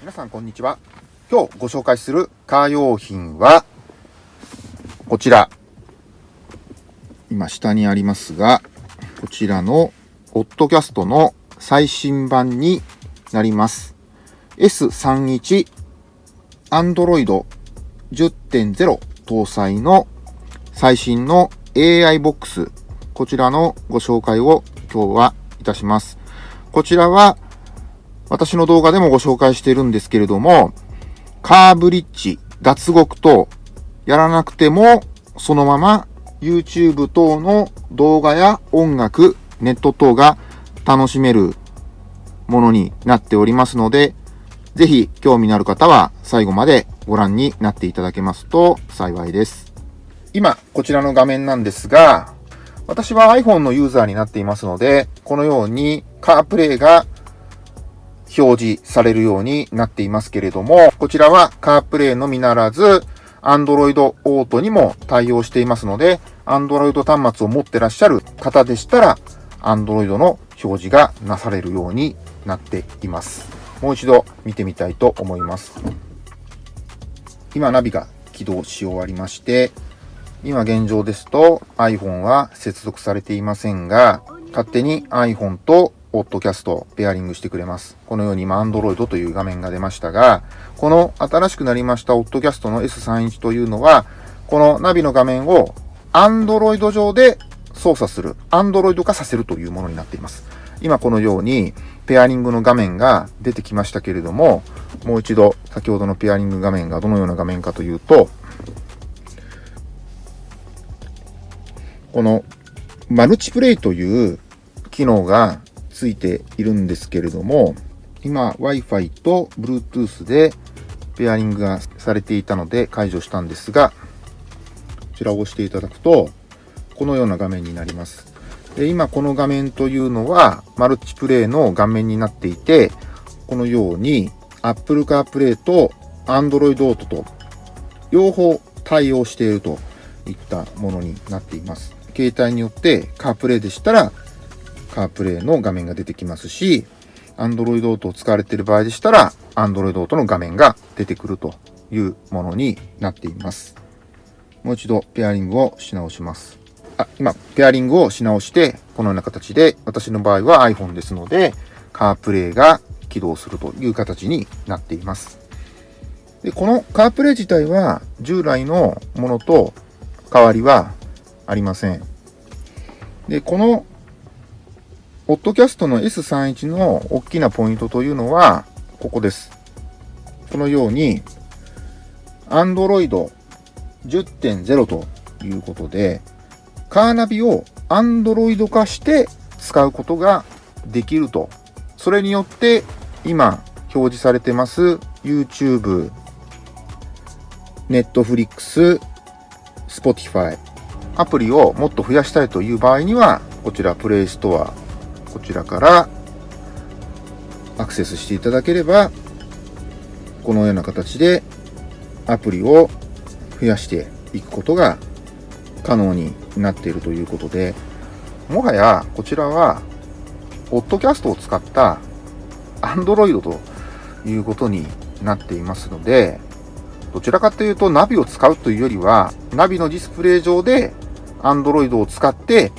皆さんこんにちは。今日ご紹介するカー用品は、こちら。今下にありますが、こちらの、オッドキャストの最新版になります。S31 Android 10.0搭載の最新の AI ボックス、こちらのご紹介を今日はいたします。こちらは私の動画でもご紹介しているんですけれども、カーブリッジ、脱獄等、やらなくても、そのまま YouTube 等の動画や音楽、ネット等が楽しめるものになっておりますので、ぜひ興味のある方は最後までご覧になっていただけますと幸いです。今、こちらの画面なんですが、私は iPhone のユーザーになっていますので、このようにカープレイが表示されるようになっていますけれども、こちらはカープレイのみならず、Android Auto にも対応していますので、Android 端末を持ってらっしゃる方でしたら、Android の表示がなされるようになっています。もう一度見てみたいと思います。今、ナビが起動し終わりまして、今現状ですと iPhone は接続されていませんが、勝手に iPhone とオッドキャストペアリングしてくれます。このように今 Android という画面が出ましたが、この新しくなりましたオッドキャストの S31 というのは、このナビの画面を Android 上で操作する、Android 化させるというものになっています。今このようにペアリングの画面が出てきましたけれども、もう一度先ほどのペアリング画面がどのような画面かというと、このマルチプレイという機能がついているんですけれども、今 Wi-Fi と Bluetooth でペアリングがされていたので解除したんですが、こちらを押していただくと、このような画面になります。で今この画面というのはマルチプレイの画面になっていて、このように Apple CarPlay と Android Auto と両方対応しているといったものになっています。携帯によって CarPlay でしたらカープレイの画面が出てきますし、Android Auto を使われている場合でしたら、Android Auto の画面が出てくるというものになっています。もう一度ペアリングをし直します。あ、今、ペアリングをし直して、このような形で、私の場合は iPhone ですので、カープレイが起動するという形になっています。で、このカープレイ自体は従来のものと変わりはありません。で、このポッドキャストの S31 の大きなポイントというのは、ここです。このように、Android 10.0ということで、カーナビを Android 化して使うことができると。それによって、今表示されてます YouTube、Netflix、Spotify、アプリをもっと増やしたいという場合には、こちら Play Store こちらからアクセスしていただければ、このような形でアプリを増やしていくことが可能になっているということで、もはやこちらは、ポッドキャストを使った Android ということになっていますので、どちらかというとナビを使うというよりは、ナビのディスプレイ上で Android を使って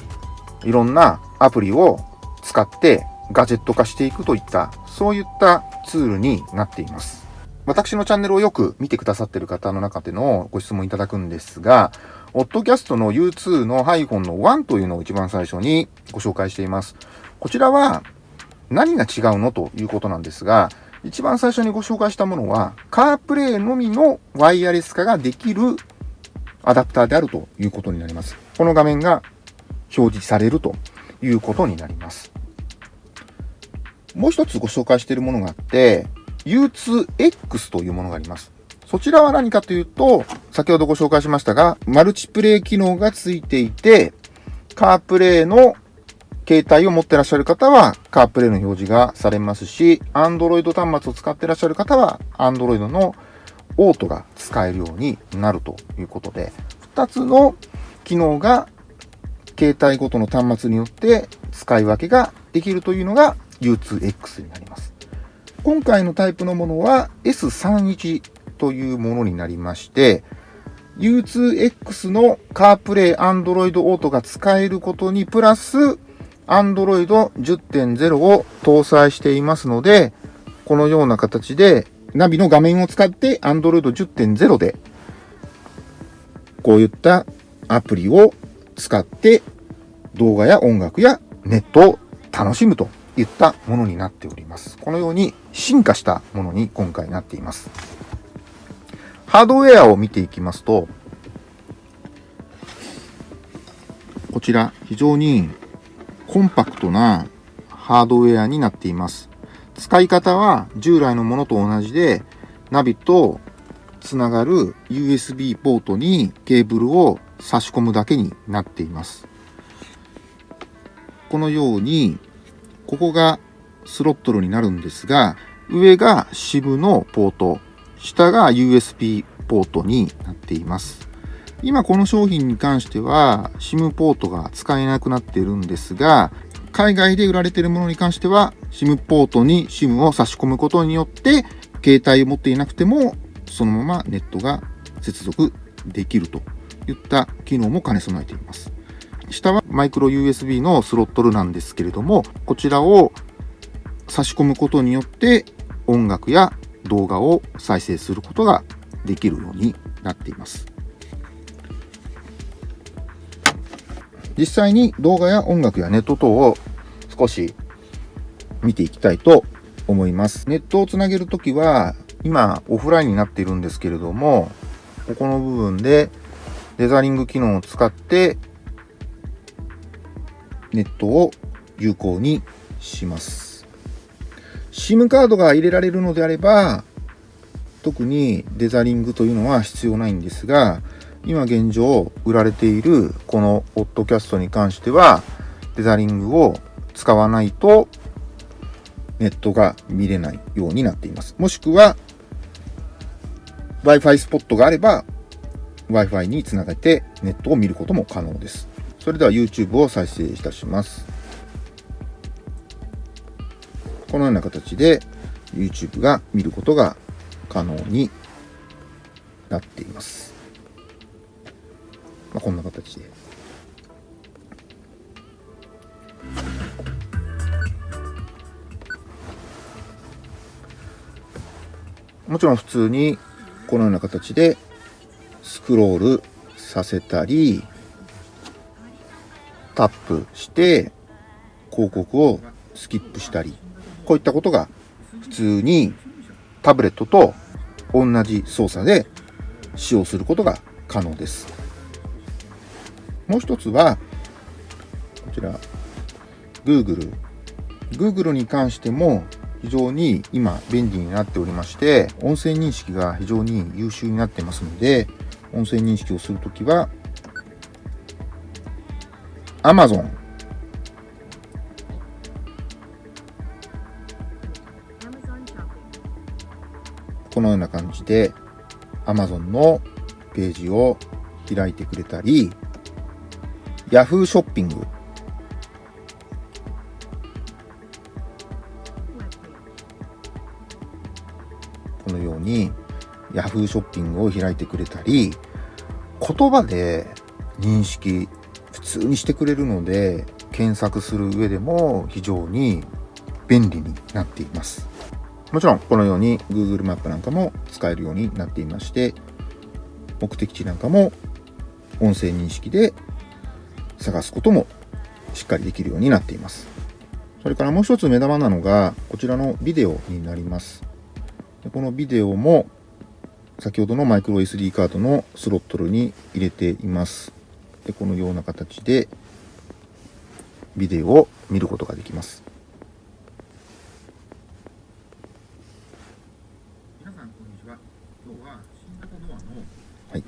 いろんなアプリを使ってガジェット化していくといった、そういったツールになっています。私のチャンネルをよく見てくださっている方の中でのご質問いただくんですが、オッドキャストの U2 の iPhone の1というのを一番最初にご紹介しています。こちらは何が違うのということなんですが、一番最初にご紹介したものは、カープレイのみのワイヤレス化ができるアダプターであるということになります。この画面が表示されるということになります。もう一つご紹介しているものがあって、U2X というものがあります。そちらは何かというと、先ほどご紹介しましたが、マルチプレイ機能がついていて、カープレイの携帯を持ってらっしゃる方は、カープレイの表示がされますし、Android 端末を使ってらっしゃる方は、Android のオートが使えるようになるということで、2つの機能が携帯ごとの端末によって使い分けができるというのが U2X になります。今回のタイプのものは S31 というものになりまして、U2X の CarPlay Android Auto が使えることにプラス Android 10.0を搭載していますので、このような形でナビの画面を使って Android 10.0でこういったアプリを使って動画や音楽やネットを楽しむといったものになっております。このように進化したものに今回なっています。ハードウェアを見ていきますと、こちら非常にコンパクトなハードウェアになっています。使い方は従来のものと同じで、ナビとつながる USB ポートにケーブルを差し込むだけになっています。このように、ここがスロットルになるんですが、上が SIM のポート、下が USB ポートになっています。今この商品に関しては SIM ポートが使えなくなっているんですが、海外で売られているものに関しては SIM ポートに SIM を差し込むことによって携帯を持っていなくてもそのままネットが接続できるといった機能も兼ね備えています。下はマイクロ USB のスロットルなんですけれども、こちらを差し込むことによって音楽や動画を再生することができるようになっています。実際に動画や音楽やネット等を少し見ていきたいと思います。ネットをつなげるときは、今オフラインになっているんですけれども、ここの部分でデザリング機能を使ってネットを有効にします。SIM カードが入れられるのであれば、特にデザリングというのは必要ないんですが、今現状売られているこのオッドキャストに関しては、デザリングを使わないとネットが見れないようになっています。もしくは Wi-Fi スポットがあれば Wi-Fi につなげてネットを見ることも可能です。それでは YouTube を再生いたします。このような形で YouTube が見ることが可能になっています。まあ、こんな形で。もちろん普通にこのような形でスクロールさせたりタップして広告をスキップしたり、こういったことが普通にタブレットと同じ操作で使用することが可能です。もう一つは、こちら、Google。Google に関しても非常に今便利になっておりまして、音声認識が非常に優秀になってますので、音声認識をするときは Amazon このような感じで Amazon のページを開いてくれたり Yahoo ショッピングこのように Yahoo ショッピングを開いてくれたり言葉で認識普通にしてくれるので検索する上でも非常に便利になっています。もちろんこのように Google マップなんかも使えるようになっていまして目的地なんかも音声認識で探すこともしっかりできるようになっています。それからもう一つ目玉なのがこちらのビデオになります。でこのビデオも先ほどのマイクロ SD カードのスロットルに入れています。でこのような形でビデオを見ることができます。はい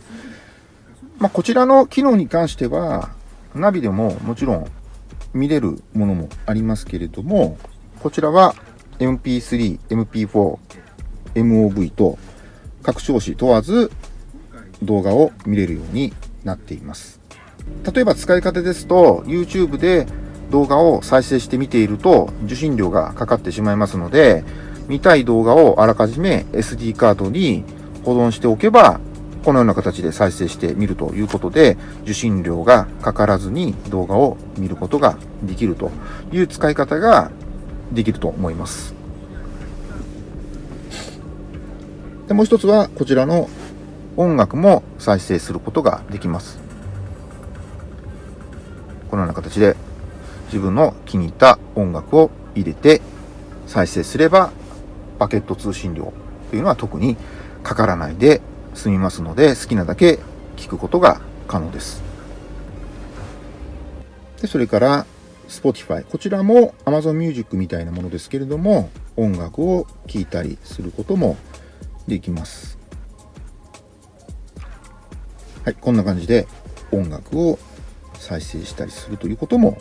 まあ、こちらの機能に関しては、ナビでももちろん見れるものもありますけれども、こちらは MP3、MP4、MOV と各調子問わず動画を見れるようになっています。例えば使い方ですと、YouTube で動画を再生して見ていると受信料がかかってしまいますので、見たい動画をあらかじめ SD カードに保存しておけば、このような形で再生してみるということで、受信料がかからずに動画を見ることができるという使い方ができると思います。でもう一つはこちらの音楽も再生することができます。このような形で自分の気に入った音楽を入れて再生すればパケット通信料というのは特にかからないで済みますので好きなだけ聞くことが可能です。でそれから Spotify こちらも Amazon Music みたいなものですけれども音楽を聴いたりすることもできます。はい、こんな感じで音楽を再生したりするということも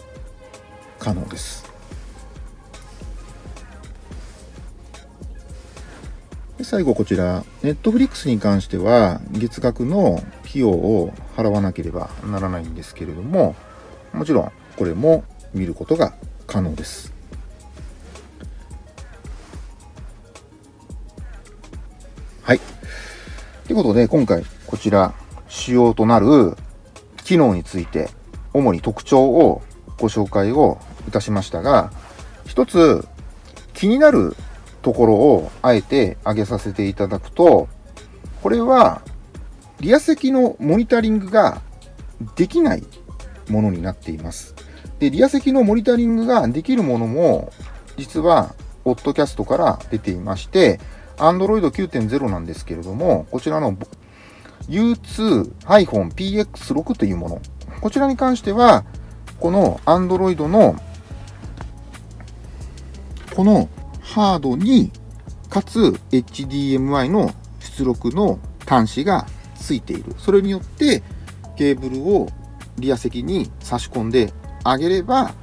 可能です。で最後こちら、Netflix に関しては月額の費用を払わなければならないんですけれども、もちろんこれも見ることが可能です。はい。ということで、今回こちら仕様となる機能について、主に特徴をご紹介をいたしましたが、一つ気になるところをあえて挙げさせていただくと、これはリア席のモニタリングができないものになっています。で、リア席のモニタリングができるものも、実は、オッドキャストから出ていまして、Android 9.0なんですけれども、こちらの U2-PX6 というもの。こちらに関しては、この Android のこのハードに、かつ HDMI の出力の端子がついている。それによって、ケーブルをリア席に差し込んであげれば、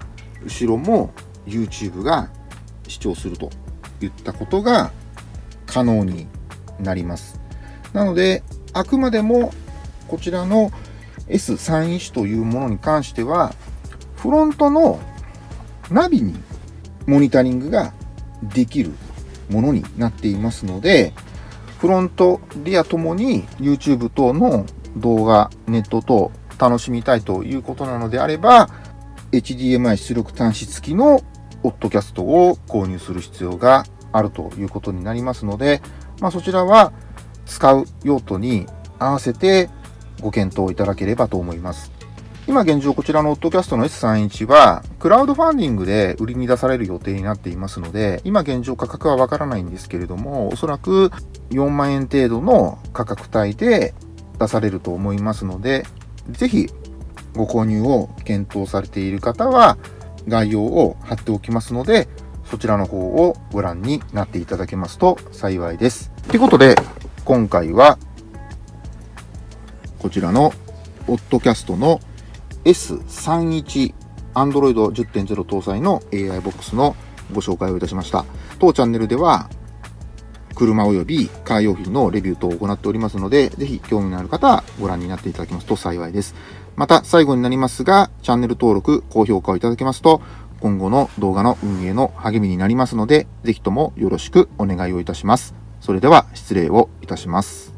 後ろも YouTube が視聴するといったことが可能になります。なので、あくまでもこちらの S3 1というものに関しては、フロントのナビにモニタリングができるものになっていますので、フロント、リアともに YouTube 等の動画、ネット等楽しみたいということなのであれば、HDMI 出力端子付きのオッドキャストを購入する必要があるということになりますので、まあ、そちらは使う用途に合わせてご検討いただければと思います。今現状こちらのオッドキャストの S31 は、クラウドファンディングで売りに出される予定になっていますので、今現状価格はわからないんですけれども、おそらく4万円程度の価格帯で出されると思いますので、ぜひご購入を検討されている方は、概要を貼っておきますので、そちらの方をご覧になっていただけますと幸いです。ということで、今回は、こちらの、オッドキャストの S31 Android 10.0搭載の AI ボックスのご紹介をいたしました。当チャンネルでは、車及びカー用品のレビュー等を行っておりますので、ぜひ興味のある方はご覧になっていただけますと幸いです。また最後になりますが、チャンネル登録、高評価をいただけますと、今後の動画の運営の励みになりますので、ぜひともよろしくお願いをいたします。それでは失礼をいたします。